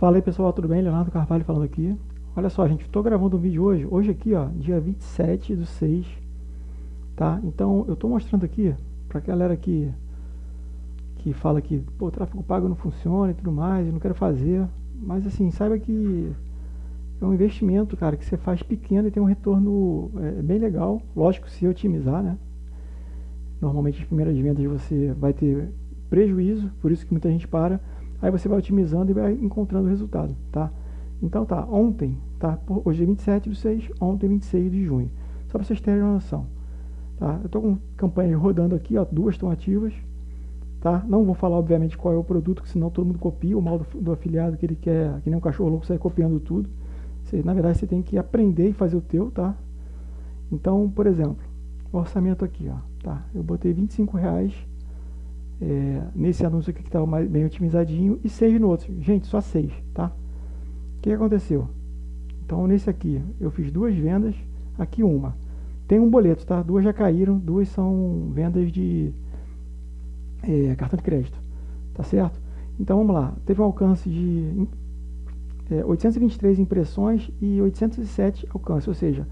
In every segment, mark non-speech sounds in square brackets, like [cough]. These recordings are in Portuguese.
Fala aí pessoal, tudo bem? Leonardo Carvalho falando aqui. Olha só, gente, estou gravando um vídeo hoje, hoje aqui, ó, dia 27 do 6, tá? Então, eu estou mostrando aqui, para galera que, que fala que, o tráfego pago não funciona e tudo mais, eu não quero fazer, mas assim, saiba que é um investimento, cara, que você faz pequeno e tem um retorno é, bem legal, lógico, se otimizar, né? Normalmente as primeiras vendas você vai ter prejuízo, por isso que muita gente para, Aí você vai otimizando e vai encontrando o resultado, tá? Então tá, ontem, tá? Hoje é 27 de 6, ontem 26 de junho. Só para vocês terem uma noção. Tá? Eu estou com campanhas rodando aqui, ó, duas estão ativas. Tá? Não vou falar, obviamente, qual é o produto, senão todo mundo copia o mal do, do, afiliado que ele quer, que nem um cachorro louco sai copiando tudo. Você, na verdade, você tem que aprender e fazer o teu, tá? Então, por exemplo, orçamento aqui, ó, tá? Eu botei 25 reais é, nesse anúncio aqui que estava bem otimizadinho e 6 no outro. Gente, só 6, tá? O que aconteceu? Então, nesse aqui, eu fiz duas vendas, aqui uma. Tem um boleto, tá? Duas já caíram, duas são vendas de é, cartão de crédito, tá certo? Então, vamos lá. Teve um alcance de é, 823 impressões e 807 alcance, ou seja,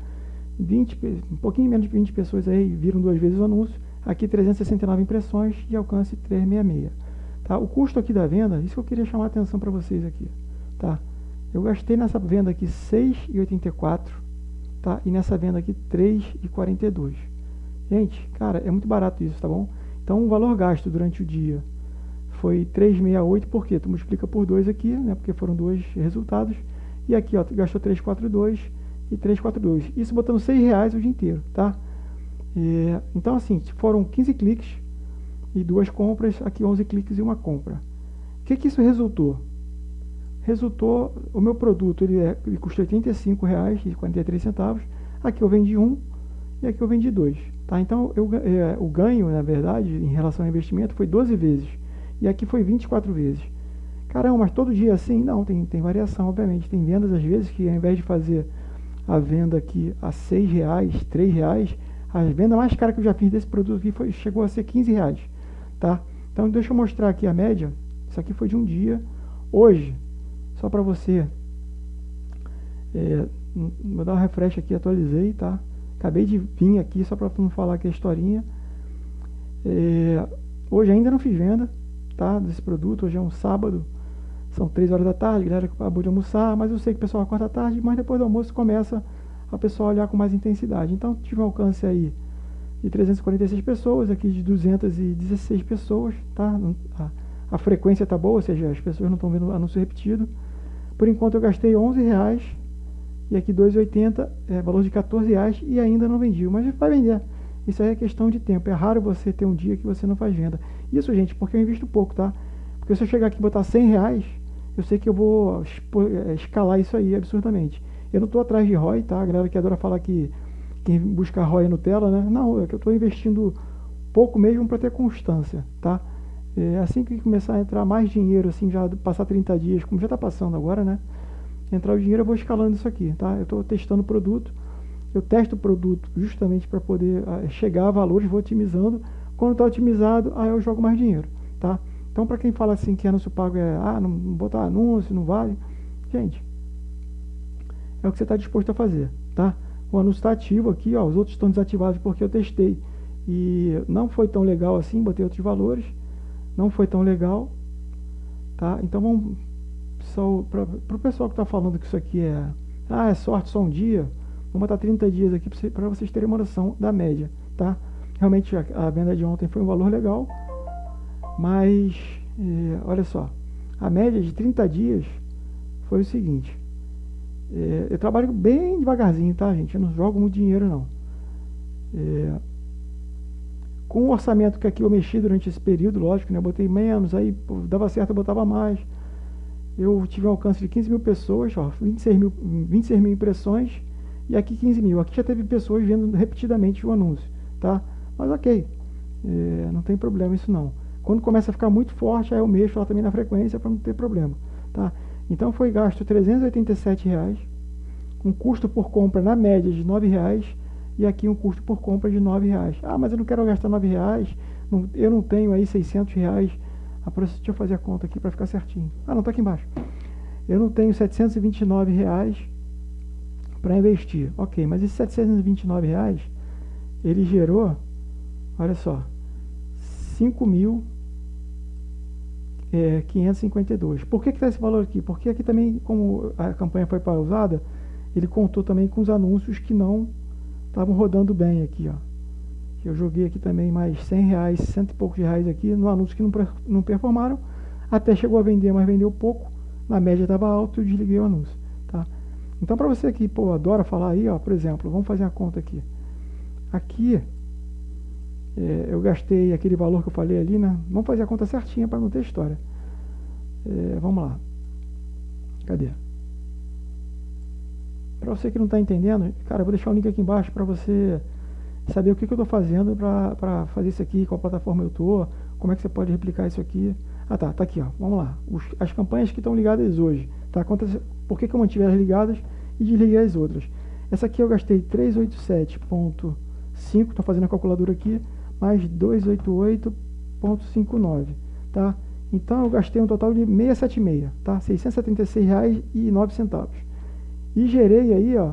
20, um pouquinho menos de 20 pessoas aí viram duas vezes o anúncio Aqui 369 impressões de alcance 366. Tá? O custo aqui da venda, isso que eu queria chamar a atenção para vocês aqui. Tá? Eu gastei nessa venda aqui 6,84 tá? e nessa venda aqui 3,42. Gente, cara, é muito barato isso, tá bom? Então o valor gasto durante o dia foi 368, por quê? Tu multiplica por 2 aqui, né? Porque foram dois resultados. E aqui, ó, tu gastou 342 e 342. Isso botando 6 reais o dia inteiro, tá? É, então, assim, foram 15 cliques e duas compras, aqui 11 cliques e uma compra. O que, que isso resultou? Resultou, o meu produto ele, é, ele custa R$ 85,43, aqui eu vendi um e aqui eu vendi dois. Tá? Então, eu, é, o ganho, na verdade, em relação ao investimento foi 12 vezes e aqui foi 24 vezes. Caramba, mas todo dia assim? Não, tem, tem variação, obviamente. Tem vendas, às vezes, que ao invés de fazer a venda aqui a R$ reais, R$ reais, a venda mais cara que eu já fiz desse produto aqui foi, chegou a ser 15 reais, tá? Então deixa eu mostrar aqui a média. Isso aqui foi de um dia. Hoje, só para você, é, vou dar um refresh aqui, atualizei, tá? Acabei de vir aqui só para não falar aqui a historinha. É, hoje ainda não fiz venda, tá? Desse produto. Hoje é um sábado, são 3 horas da tarde, galera acabou de almoçar, mas eu sei que o pessoal acorda tarde, mas depois do almoço começa a pessoa olhar com mais intensidade. Então, tive um alcance aí de 346 pessoas, aqui de 216 pessoas, tá? A, a frequência tá boa, ou seja, as pessoas não estão vendo anúncio repetido. Por enquanto eu gastei 11 reais e aqui 2,80, é, valor de 14 reais e ainda não vendi, mas vai vender. Isso aí é questão de tempo. É raro você ter um dia que você não faz venda. Isso, gente, porque eu invisto pouco, tá? Porque se eu chegar aqui e botar 100 reais, eu sei que eu vou é, escalar isso aí absurdamente. Eu não estou atrás de ROI, tá? A galera que adora falar que quem busca ROI é Nutella, né? Não, é que eu estou investindo pouco mesmo para ter constância, tá? É, assim que começar a entrar mais dinheiro, assim, já passar 30 dias, como já está passando agora, né? Entrar o dinheiro, eu vou escalando isso aqui, tá? Eu estou testando o produto, eu testo o produto justamente para poder uh, chegar a valores, vou otimizando. Quando está otimizado, aí eu jogo mais dinheiro, tá? Então, para quem fala assim que anúncio pago é, ah, não botar anúncio, não vale, gente, é o que você está disposto a fazer, tá? O anúncio está ativo aqui, ó, os outros estão desativados porque eu testei e não foi tão legal assim, botei outros valores, não foi tão legal, tá? Então vamos, para o pessoal que está falando que isso aqui é, ah, é sorte só um dia, vamos botar 30 dias aqui para vocês terem uma noção da média, tá? Realmente a, a venda de ontem foi um valor legal, mas, é, olha só, a média de 30 dias foi o seguinte, é, eu trabalho bem devagarzinho, tá, gente? Eu não jogo muito dinheiro, não. É, com o orçamento que aqui eu mexi durante esse período, lógico, né? Eu botei menos, aí pô, dava certo, eu botava mais. Eu tive um alcance de 15 mil pessoas, ó, 26 mil, 26 mil impressões e aqui 15 mil. Aqui já teve pessoas vendo repetidamente o anúncio, tá? Mas ok, é, não tem problema isso não. Quando começa a ficar muito forte, aí eu mexo lá também na frequência para não ter problema, tá? Então foi gasto 387 reais, um custo por compra na média de R$ reais e aqui um custo por compra de R$ reais. Ah, mas eu não quero gastar R$ reais, não, eu não tenho aí 600 reais. Ah, deixa eu fazer a conta aqui para ficar certinho. Ah, não, está aqui embaixo. eu não tenho 729 reais para investir. Ok, mas esses 729 reais, ele gerou, olha só, 5.552. É, Por que está esse valor aqui? Porque aqui também, como a campanha foi pausada, ele contou também com os anúncios que não estavam rodando bem aqui, ó. Eu joguei aqui também mais 100 reais, cento e poucos reais aqui no anúncio que não, não performaram. Até chegou a vender, mas vendeu pouco. Na média estava alto e eu desliguei o anúncio, tá? Então, para você que, adora falar aí, ó, por exemplo, vamos fazer a conta aqui. Aqui, é, eu gastei aquele valor que eu falei ali, né? Vamos fazer a conta certinha para não ter história. É, vamos lá. Cadê? Para você que não está entendendo, cara, eu vou deixar o link aqui embaixo para você saber o que, que eu estou fazendo para fazer isso aqui, qual plataforma eu estou, como é que você pode replicar isso aqui. Ah tá, tá aqui, ó. Vamos lá. Os, as campanhas que estão ligadas hoje, tá? Quantas, por que, que eu mantive as ligadas e desliguei as outras? Essa aqui eu gastei 387.5, estou fazendo a calculadora aqui, mais 288.59, tá? Então eu gastei um total de 676, tá? R$ 676,09. E gerei aí, ó.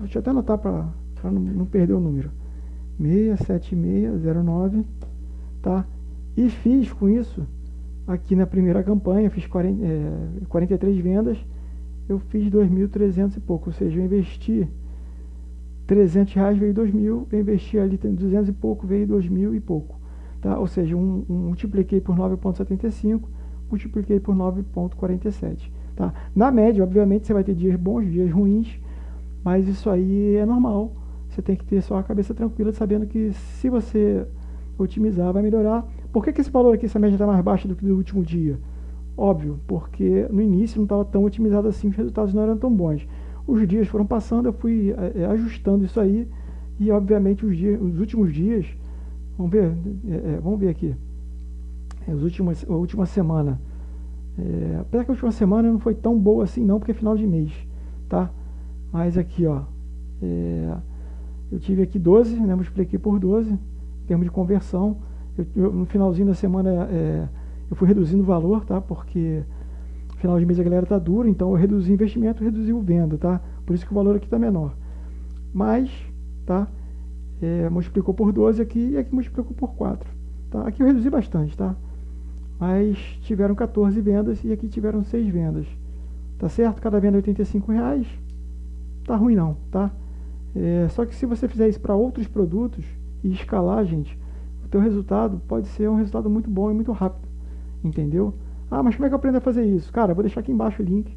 Deixa eu até anotar para não, não perder o número. 67609, tá? E fiz com isso, aqui na primeira campanha, fiz 40, é, 43 vendas, eu fiz 2.300 e pouco, ou seja, eu investi 300 reais, veio 2.000, eu investi ali 200 e pouco, veio 2.000 e pouco, tá? Ou seja, um, um, multipliquei por 9.75, multipliquei por 9.47, tá? Na média, obviamente, você vai ter dias bons, dias ruins, mas isso aí é normal, você tem que ter só a cabeça tranquila, sabendo que se você otimizar, vai melhorar, por que, que esse valor aqui, essa média está mais baixa do que do último dia? Óbvio, porque no início não estava tão otimizado assim, os resultados não eram tão bons. Os dias foram passando, eu fui é, ajustando isso aí e obviamente os, dias, os últimos dias, vamos ver, é, vamos ver aqui, os últimos, a última semana, é, apesar que a última semana não foi tão boa assim não, porque é final de mês, tá? Mas aqui, ó, é, eu tive aqui 12, né, multipliquei por 12, em termos de conversão, eu, eu, no finalzinho da semana é, eu fui reduzindo o valor, tá? Porque final de mês a galera tá dura, então eu reduzi o investimento, reduzi o venda, tá? Por isso que o valor aqui está menor. Mas, tá? É, multiplicou por 12 aqui e aqui multiplicou por 4. Tá? Aqui eu reduzi bastante, tá? Mas tiveram 14 vendas e aqui tiveram 6 vendas. Tá certo? Cada venda é 85 reais. Tá ruim não, tá? É, só que se você fizer isso para outros produtos e escalar, gente, o teu resultado pode ser um resultado muito bom e muito rápido, entendeu? Ah, mas como é que eu aprendo a fazer isso? Cara, vou deixar aqui embaixo o link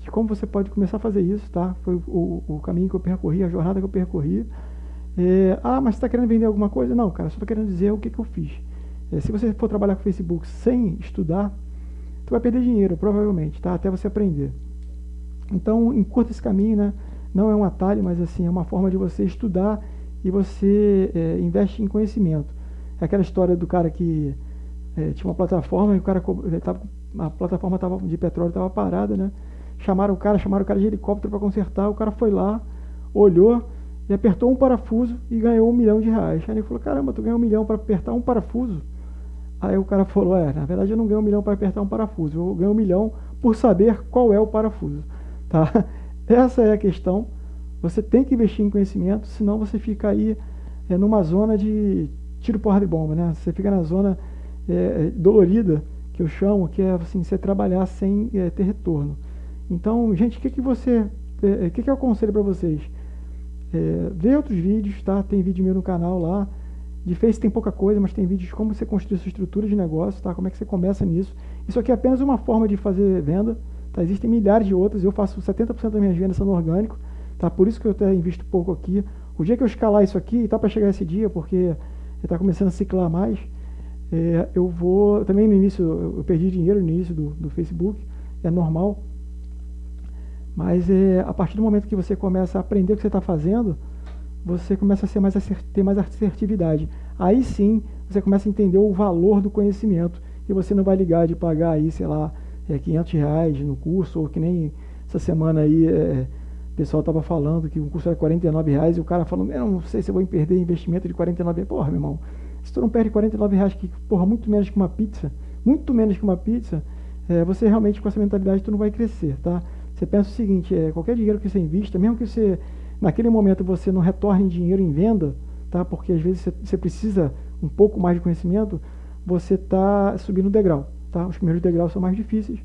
de como você pode começar a fazer isso, tá? Foi o, o, caminho que eu percorri, a jornada que eu percorri. É, ah, mas você está querendo vender alguma coisa? Não, cara, só estou querendo dizer o que, que eu fiz. É, se você for trabalhar com Facebook sem estudar, tu vai perder dinheiro, provavelmente, tá? Até você aprender. Então, encurta esse caminho, né? Não é um atalho, mas assim, é uma forma de você estudar e você é, investe em conhecimento. É aquela história do cara que é, tinha uma plataforma e o cara tava, a plataforma tava, de petróleo estava parada, né? Chamaram o cara, chamaram o cara de helicóptero para consertar, o cara foi lá, olhou e apertou um parafuso e ganhou um milhão de reais. Aí ele falou, caramba, tu ganhou um milhão para apertar um parafuso? Aí o cara falou, é, na verdade eu não ganho um milhão para apertar um parafuso, eu ganho um milhão por saber qual é o parafuso, [laughs] tá? Essa é a questão. Você tem que investir em conhecimento, senão você fica aí é, numa zona de tiro, porra de bomba, né? Você fica na zona é, é, dolorida, que eu chamo, que é assim, você trabalhar sem é, ter retorno. Então, gente, o que, que você. É, o que, que eu aconselho para vocês? É, ver outros vídeos, tá? Tem vídeo meu no canal lá. De Face tem pouca coisa, mas tem vídeos de como você construir sua estrutura de negócio, tá? Como é que você começa nisso. Isso aqui é apenas uma forma de fazer venda, tá? Existem milhares de outras, eu faço 70% das minhas vendas sendo orgânico, tá? Por isso que eu até invisto pouco aqui. O dia que eu escalar isso aqui, tá para chegar esse dia, porque está começando a ciclar mais, é, eu vou. Também no início, eu perdi dinheiro no início do, do Facebook, é normal. Mas é, a partir do momento que você começa a aprender o que você está fazendo, você começa a ser mais ter mais assertividade. Aí sim, você começa a entender o valor do conhecimento e você não vai ligar de pagar aí, sei lá, é, 500 reais no curso, ou que nem essa semana aí é, o pessoal estava falando que o curso era 49 reais e o cara falando, eu não sei se eu vou perder investimento de 49 reais. Porra, meu irmão, se tu não perde 49 reais, que, porra, muito menos que uma pizza, muito menos que uma pizza, é, você realmente com essa mentalidade tu não vai crescer, tá? Você pensa o seguinte, é, qualquer dinheiro que você invista, mesmo que você naquele momento você não retorne dinheiro em venda, tá? Porque às vezes você, precisa um pouco mais de conhecimento, você está subindo degrau, tá? Os primeiros degraus são mais difíceis,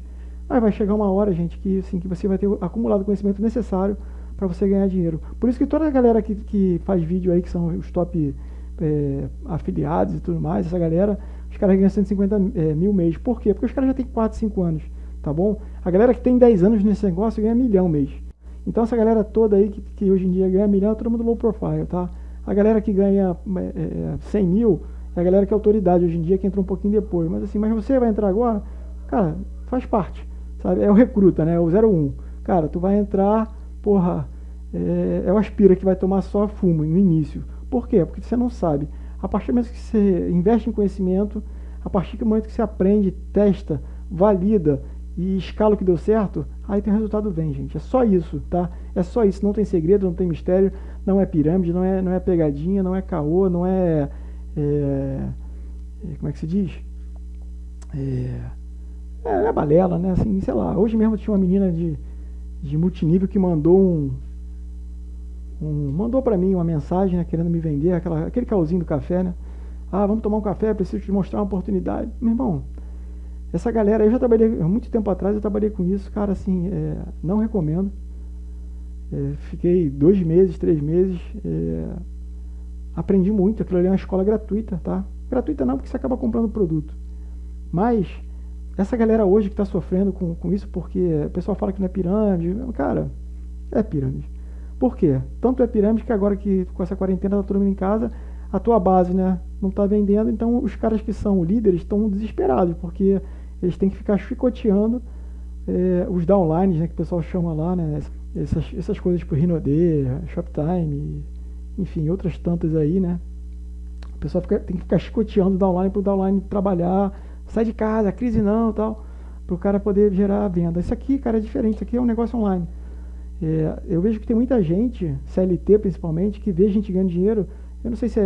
mas vai chegar uma hora, gente, que, assim, que você vai ter acumulado o conhecimento necessário para você ganhar dinheiro. Por isso que toda a galera que, que faz vídeo aí, que são os top é, afiliados e tudo mais, essa galera, os caras ganham 150 é, mil mês. Por quê? Porque os caras já têm 4, 5 anos, tá bom? A galera que tem 10 anos nesse negócio ganha milhão mês. Então essa galera toda aí que, que hoje em dia ganha milhão é todo mundo low profile, tá? A galera que ganha é, 100 é, mil é a galera que é autoridade hoje em dia, que entra um pouquinho depois. Mas assim, mas você vai entrar agora, cara, faz parte, sabe? É o recruta, né? É o 01. Cara, tu vai entrar, porra, é, é o aspira que vai tomar só fumo no início. Por quê? Porque você não sabe. A partir do momento que você investe em conhecimento, a partir do momento que você aprende, testa, valida e escala o que deu certo, aí tem resultado vem, gente. É só isso, tá? É só isso. Não tem segredo, não tem mistério, não é pirâmide, não é, não é pegadinha, não é caô, não é, é, é como é que se diz? É, é, é balela, né? Assim, sei lá. Hoje mesmo tinha uma menina de, de multinível que mandou um, um mandou para mim uma mensagem, né, querendo me vender, aquela, aquele calzinho do café, né? Ah, vamos tomar um café, preciso te mostrar uma oportunidade. Meu irmão, essa galera, eu já trabalhei, muito tempo atrás eu trabalhei com isso, cara, assim, é, não recomendo. É, fiquei dois meses, três meses, é, aprendi muito, aquilo ali é uma escola gratuita, tá? Gratuita não, porque você acaba comprando produto. Mas, essa galera hoje que está sofrendo com, com isso, porque o pessoal fala que não é pirâmide, cara, é pirâmide. Por quê? Tanto é pirâmide que agora que com essa quarentena tá todo mundo em casa, a tua base né, não está vendendo, então os caras que são líderes estão desesperados, porque eles têm que ficar chicoteando é, os downlines, né, que o pessoal chama lá, né, essas, essas coisas tipo Rinode, Shoptime, enfim, outras tantas aí, né. O pessoal fica, tem que ficar chicoteando o downline para o downline trabalhar, sai de casa, crise não tal, para o cara poder gerar venda. Isso aqui, cara, é diferente, isso aqui é um negócio online. É, eu vejo que tem muita gente, CLT principalmente, que vê gente ganhando dinheiro, eu não sei se é,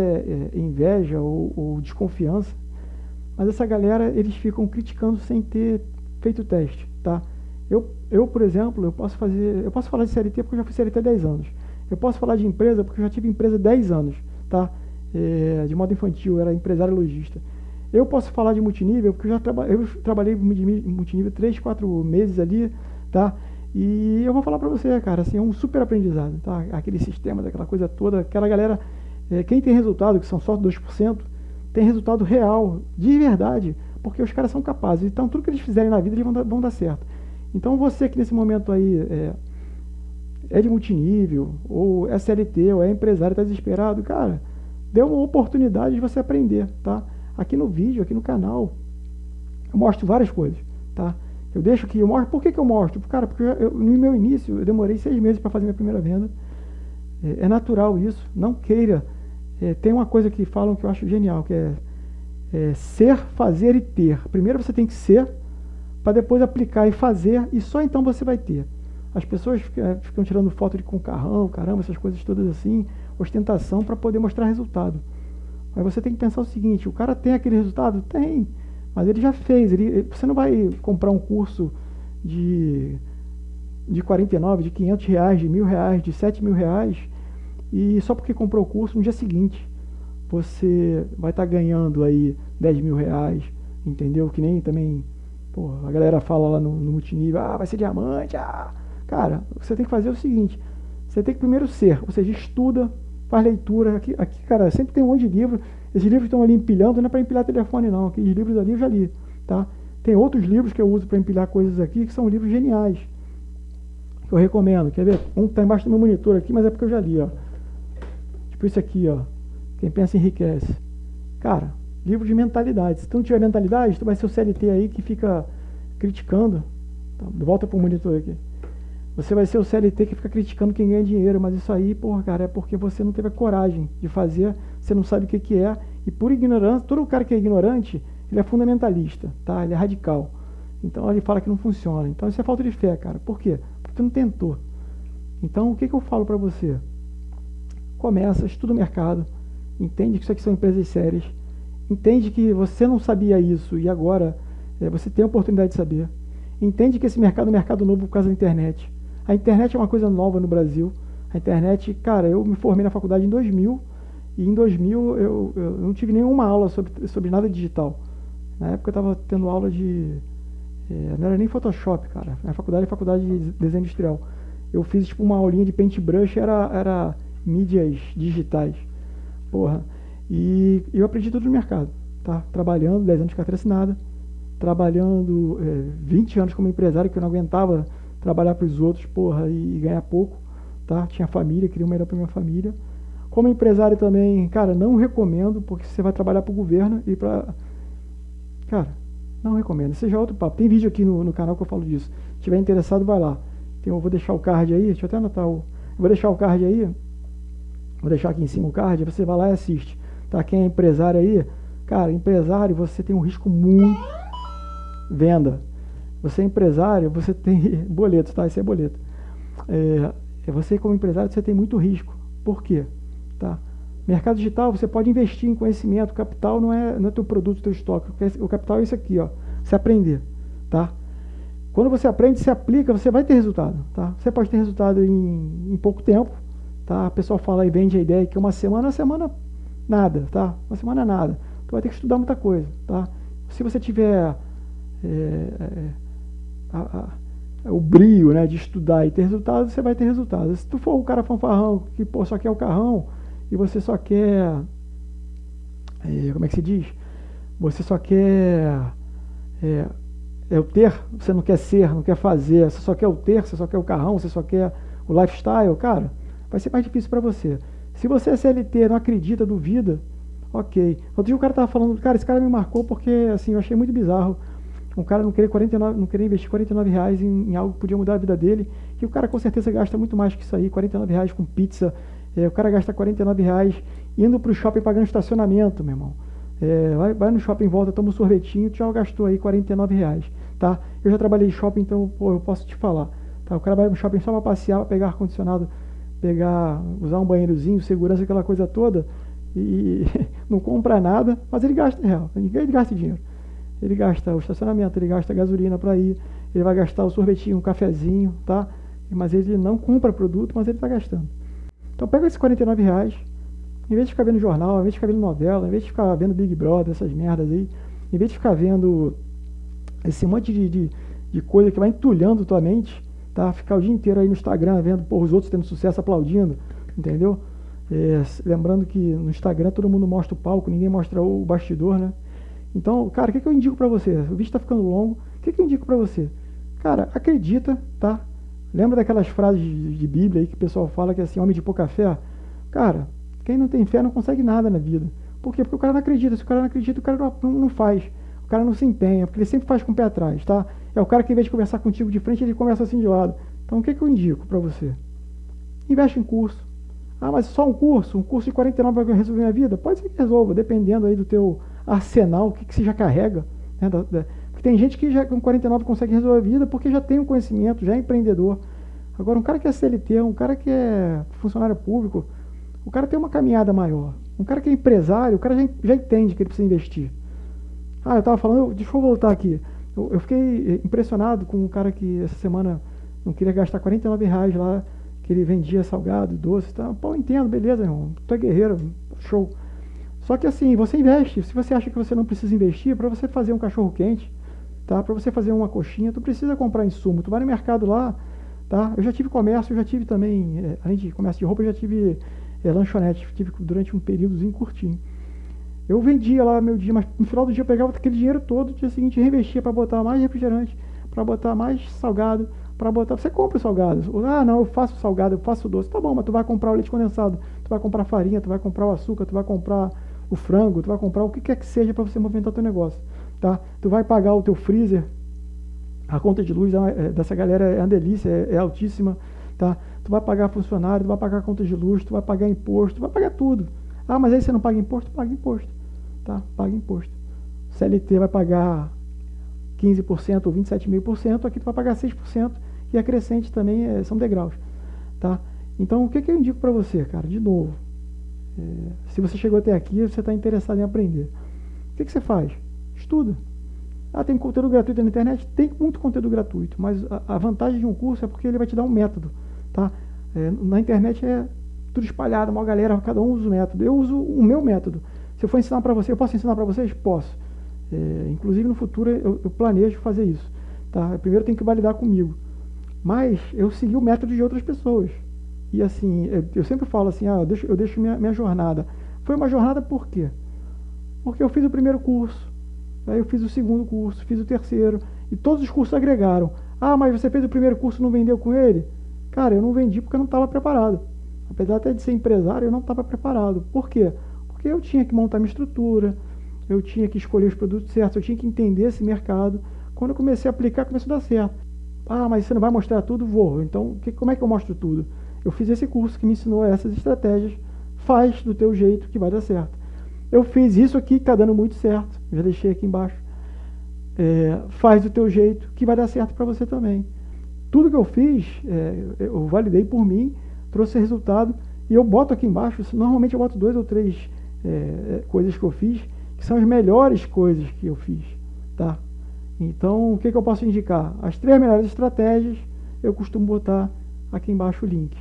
é inveja ou, ou, desconfiança, mas essa galera, eles ficam criticando sem ter feito o teste, tá? Eu, eu, por exemplo, eu posso fazer, eu posso falar de CLT porque eu já fui CLT há 10 anos. Eu posso falar de empresa porque eu já tive empresa há 10 anos, tá? É, de modo infantil, eu era empresário lojista. Eu posso falar de multinível porque eu já traba, eu trabalhei multinível 3, 4 meses ali, tá? E eu vou falar para você, cara, assim, é um super aprendizado, tá? Aquele sistema, daquela coisa toda, aquela galera, é, quem tem resultado, que são só 2%, tem resultado real, de verdade, porque os caras são capazes. Então, tudo que eles fizerem na vida, eles vão dar, vão dar certo. Então, você que nesse momento aí é, é de multinível, ou é CLT, ou é empresário, está desesperado, cara, dê uma oportunidade de você aprender, tá? Aqui no vídeo, aqui no canal, eu mostro várias coisas, tá? Eu deixo que eu mostro. Por que, que eu mostro? Cara, porque eu, no meu início eu demorei seis meses para fazer minha primeira venda. É, é, natural isso. Não queira. É, tem uma coisa que falam que eu acho genial, que é, é ser, fazer e ter. Primeiro você tem que ser, para depois aplicar e fazer, e só então você vai ter. As pessoas ficam, é, ficam tirando foto de com carrão, caramba, essas coisas todas assim, ostentação para poder mostrar resultado. Mas você tem que pensar o seguinte: o cara tem aquele resultado? Tem. Mas ele já fez. Ele, você não vai comprar um curso de, de 49, de 500 reais, de mil reais, de 7 mil reais, e só porque comprou o curso no dia seguinte você vai estar tá ganhando aí 10 mil reais, entendeu? Que nem também pô, a galera fala lá no, no multinível, ah, vai ser diamante, ah. Cara, você tem que fazer o seguinte, você tem que primeiro ser, ou seja, estuda, faz leitura. Aqui, aqui cara, sempre tem um monte de livro. Esses livros estão ali empilhando, não é para empilhar telefone não. Aqueles livros ali eu já li, tá? Tem outros livros que eu uso para empilhar coisas aqui que são livros geniais. Que eu recomendo. Quer ver? Um está embaixo do meu monitor aqui, mas é porque eu já li, ó. Tipo esse aqui, ó. Quem pensa enriquece. Cara, livro de mentalidade. Se tu não tiver mentalidade, tu vai ser o CLT aí que fica criticando. Tá, volta pro monitor aqui. Você vai ser o CLT que fica criticando quem ganha dinheiro, mas isso aí, porra, cara, é porque você não teve a coragem de fazer, você não sabe o que, que é, e por ignorância, todo cara que é ignorante, ele é fundamentalista, tá? Ele é radical. Então ele fala que não funciona. Então isso é falta de fé, cara. Por quê? Porque não tentou. Então o que, que eu falo para você? Começa, estuda o mercado, entende que isso aqui são empresas sérias, entende que você não sabia isso e agora é, você tem a oportunidade de saber. Entende que esse mercado é um mercado novo por causa da internet. A internet é uma coisa nova no Brasil. A internet, cara, eu me formei na faculdade em 2000 e em 2000 eu, eu não tive nenhuma aula sobre, sobre nada digital. Na época eu estava tendo aula de. É, não era nem Photoshop, cara. Na faculdade é faculdade de desenho industrial. Eu fiz tipo uma aulinha de paintbrush, era, era mídias digitais. Porra. E eu aprendi tudo no mercado. Tá? Trabalhando, 10 anos de carteira assinada trabalhando é, 20 anos como empresário, que eu não aguentava trabalhar para os outros, porra, e, e, ganhar pouco, tá? Tinha família, queria o melhor para minha família. Como empresário também, cara, não recomendo, porque você vai trabalhar para o governo e para... Cara, não recomendo. Seja é outro papo. Tem vídeo aqui no, no canal que eu falo disso. Se tiver interessado, vai lá. Então, eu vou deixar o card aí, deixa eu até anotar o... Vou deixar o card aí, vou deixar aqui em cima o card, você vai lá e assiste. Tá? Quem é empresário aí, cara, empresário, você tem um risco muito venda. Você é empresário, você [laughs] tem boleto, tá? Esse é boleto. É, você como empresário, você tem muito risco. Por quê? Mercado digital, você pode investir em conhecimento. Capital não é, não é teu produto, teu estoque. O capital é isso aqui, ó. Você aprender, tá? Quando você aprende, você aplica, você vai ter resultado, tá? Você pode ter resultado em, em pouco tempo, tá? A pessoa fala e vende a ideia que uma semana, uma semana nada, tá? Uma semana nada. Tu vai ter que estudar muita coisa, tá? Se você tiver é, é, a, a, o brio né, de estudar e ter resultados, você vai ter resultados. Se tu for um cara fanfarrão que pô, só quer o carrão e você só quer. É, como é que se diz? Você só quer. É, é, o ter, você não quer ser, não quer fazer, você só quer o ter, você só quer o carrão, você só quer o lifestyle, cara, vai ser mais difícil para você. Se você é CLT, não acredita, duvida, ok. Outro dia o cara tava falando, cara, esse cara me marcou porque, assim, eu achei muito bizarro um cara não querer, 49, não querer investir 49 reais em, em, algo que podia mudar a vida dele, que o cara com certeza gasta muito mais que isso aí, 49 reais com pizza, é, o cara gasta 49 reais indo para o shopping pagando estacionamento, meu irmão. É, vai, vai, no shopping, volta, toma um sorvetinho, tu já gastou aí 49 reais, tá? Eu já trabalhei em shopping, então pô, eu posso te falar. Tá? O cara vai no shopping só para passear, pegar ar-condicionado, pegar, usar um banheirozinho, segurança, aquela coisa toda, e [laughs] não compra nada, mas ele gasta real, ninguém gasta dinheiro ele gasta o estacionamento, ele gasta gasolina para ir, ele vai gastar o sorvetinho, um cafezinho, tá? Mas ele não compra produto, mas ele está gastando. Então pega esses 49 reais, em vez de ficar vendo jornal, em vez de ficar vendo novela, em vez de ficar vendo Big Brother, essas merdas aí, em vez de ficar vendo esse monte de, de, de coisa que vai entulhando tua mente, tá? Ficar o dia inteiro aí no Instagram vendo porra, os outros tendo sucesso aplaudindo, entendeu? É, lembrando que no Instagram todo mundo mostra o palco, ninguém mostra o bastidor, né? Então, cara, o que, que eu indico para você? O vídeo está ficando longo. O que, que eu indico para você? Cara, acredita, tá? Lembra daquelas frases de, Bíblia aí que o pessoal fala que é assim, homem de pouca fé? Cara, quem não tem fé não consegue nada na vida. Por quê? Porque o cara não acredita. Se o cara não acredita, o cara não, não, não faz. O cara não se empenha, porque ele sempre faz com o pé atrás, tá? É o cara que, em vez de conversar contigo de frente, ele conversa assim de lado. Então, o que, que eu indico para você? Investe em curso. Ah, mas só um curso? Um curso de 49 vai resolver minha vida? Pode ser que resolva, dependendo aí do teu arsenal, o que, que você já carrega. Né, da, da, tem gente que já com 49 consegue resolver a vida porque já tem um conhecimento, já é empreendedor. Agora, um cara que é CLT, um cara que é funcionário público, o cara tem uma caminhada maior. Um cara que é empresário, o cara já, já entende que ele precisa investir. Ah, eu estava falando, deixa eu voltar aqui. Eu, eu, fiquei impressionado com um cara que essa semana não queria gastar 49 reais lá, que ele vendia salgado, doce. Tá? Pô, entendo, beleza, irmão. Tu é guerreiro, show. Só que assim, você investe. Se você acha que você não precisa investir, para você fazer um cachorro quente, tá? Para você fazer uma coxinha, tu precisa comprar insumo. Tu vai no mercado lá, tá? Eu já tive comércio, eu já tive também, é, além de comércio de roupa, eu já tive é, lanchonete, tive durante um períodozinho curtinho. Eu vendia lá meu dia, mas no final do dia eu pegava aquele dinheiro todo, no dia seguinte reinvestia para botar mais refrigerante, para botar mais salgado, para botar. Você compra salgados. Ah, não, eu faço salgado, eu faço doce. Tá bom, mas tu vai comprar o leite condensado, tu vai comprar farinha, tu vai comprar o açúcar, tu vai comprar o frango, tu vai comprar o que quer que seja para você movimentar teu negócio, tá? Tu vai pagar o teu freezer, a conta de luz é, é, dessa galera é uma delícia, é, é, altíssima, tá? Tu vai pagar funcionário, tu vai pagar conta de luz, tu vai pagar imposto, tu vai pagar tudo. Ah, mas aí você não paga imposto? Paga imposto, tá? Paga imposto. CLT vai pagar 15% ou 27,5%, aqui tu vai pagar 6% e a crescente também é, são degraus, tá? Então, o que, que eu indico para você, cara? De novo, é, se você chegou até aqui, você está interessado em aprender. O que, que você faz? Estuda. Ah, tem conteúdo gratuito na internet? Tem muito conteúdo gratuito, mas a, a vantagem de um curso é porque ele vai te dar um método, tá? É, na internet é tudo espalhado, uma galera, cada um usa o método. Eu uso o meu método. Se eu for ensinar para você, eu posso ensinar para vocês? Posso. É, inclusive no futuro eu, eu, planejo fazer isso. Tá? Primeiro tem que validar comigo. Mas eu segui o método de outras pessoas. E assim, eu, eu sempre falo assim, ah, eu deixo, eu deixo minha, minha jornada. Foi uma jornada por quê? Porque eu fiz o primeiro curso, aí eu fiz o segundo curso, fiz o terceiro, e todos os cursos agregaram. Ah, mas você fez o primeiro curso e não vendeu com ele? Cara, eu não vendi porque eu não estava preparado. Apesar até de ser empresário, eu não estava preparado. Por quê? Porque eu tinha que montar minha estrutura, eu tinha que escolher os produtos certos, eu tinha que entender esse mercado. Quando eu comecei a aplicar, começou a dar certo. Ah, mas você não vai mostrar tudo? Vou. Então, que, como é que eu mostro tudo? Eu fiz esse curso que me ensinou essas estratégias. Faz do teu jeito que vai dar certo. Eu fiz isso aqui que está dando muito certo. Já deixei aqui embaixo. É, faz do teu jeito que vai dar certo para você também. Tudo que eu fiz, é, eu validei por mim, trouxe resultado. E eu boto aqui embaixo, normalmente eu boto dois ou três é, é coisas que eu fiz que são as melhores coisas que eu fiz, tá? Então, o que, que eu posso indicar? As três melhores estratégias, eu costumo botar aqui embaixo o link.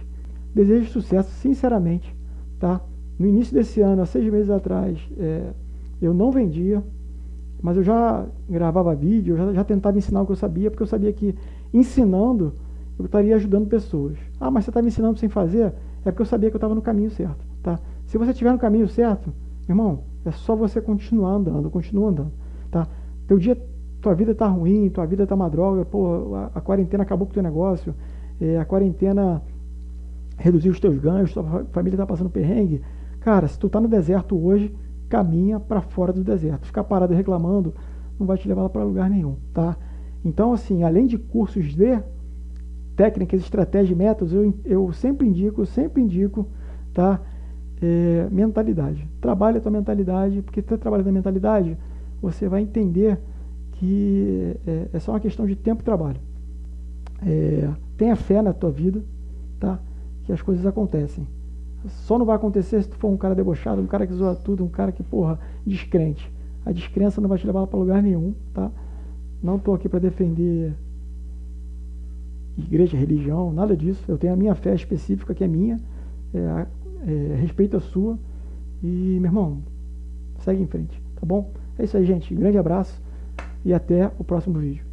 Desejo sucesso, sinceramente, tá? No início desse ano, há seis meses atrás, é, eu não vendia, mas eu já gravava vídeo, eu já, já tentava ensinar o que eu sabia, porque eu sabia que ensinando eu estaria ajudando pessoas. Ah, mas você está me ensinando sem fazer? É porque eu sabia que eu estava no caminho certo, tá? Se você estiver no caminho certo, irmão, é só você continuar andando, continua andando, tá? Teu dia, tua vida tá ruim, tua vida tá uma droga, pô, a, a quarentena acabou com o teu negócio, é, a quarentena reduziu os teus ganhos, tua família tá passando perrengue. Cara, se tu tá no deserto hoje, caminha para fora do deserto. Ficar parado reclamando não vai te levar para lugar nenhum, tá? Então, assim, além de cursos de técnicas, estratégias, métodos, eu, eu sempre indico, sempre indico, tá? é, mentalidade. Trabalhe a tua mentalidade, porque se você trabalha a mentalidade, você vai entender que é, é, só uma questão de tempo e trabalho. É, tenha fé na tua vida, tá? Que as coisas acontecem. Só não vai acontecer se tu for um cara debochado, um cara que zoa tudo, um cara que, porra, descrente. A descrença não vai te levar para lugar nenhum, tá? Não estou aqui para defender igreja, religião, nada disso. Eu tenho a minha fé específica, que é minha. É, é, respeito a sua. E, meu irmão, segue em frente, tá bom? É isso aí, gente. Grande abraço e até o próximo vídeo.